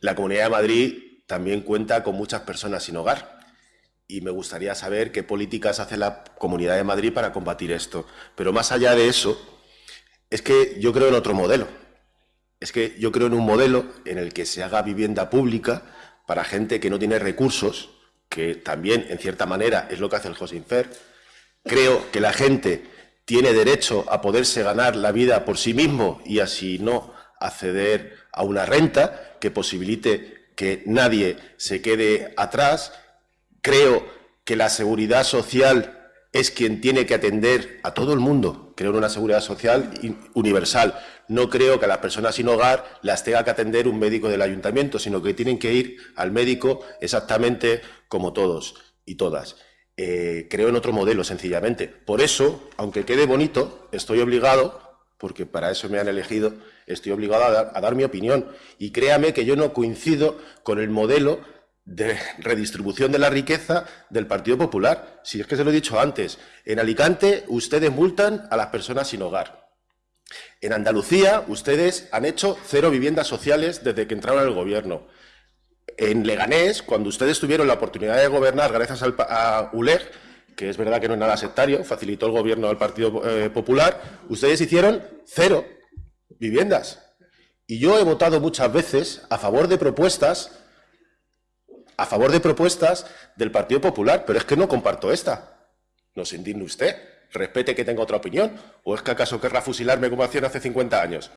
la Comunidad de Madrid también cuenta con muchas personas sin hogar y me gustaría saber qué políticas hace la Comunidad de Madrid para combatir esto. Pero más allá de eso, es que yo creo en otro modelo. Es que yo creo en un modelo en el que se haga vivienda pública para gente que no tiene recursos, que también, en cierta manera, es lo que hace el Josinfer. Creo que la gente tiene derecho a poderse ganar la vida por sí mismo y así no acceder a una renta que posibilite que nadie se quede atrás Creo que la seguridad social es quien tiene que atender a todo el mundo. Creo en una seguridad social universal. No creo que a las personas sin hogar las tenga que atender un médico del ayuntamiento, sino que tienen que ir al médico exactamente como todos y todas. Eh, creo en otro modelo, sencillamente. Por eso, aunque quede bonito, estoy obligado, porque para eso me han elegido, estoy obligado a dar mi opinión. Y créame que yo no coincido con el modelo de redistribución de la riqueza del Partido Popular. Si es que se lo he dicho antes, en Alicante ustedes multan a las personas sin hogar. En Andalucía ustedes han hecho cero viviendas sociales desde que entraron al gobierno. En Leganés, cuando ustedes tuvieron la oportunidad de gobernar gracias al, a ULEG, que es verdad que no es nada sectario, facilitó el gobierno al Partido eh, Popular, ustedes hicieron cero viviendas. Y yo he votado muchas veces a favor de propuestas a favor de propuestas del Partido Popular, pero es que no comparto esta. No se indigne usted, respete que tenga otra opinión, o es que acaso querrá fusilarme como hacían hace 50 años.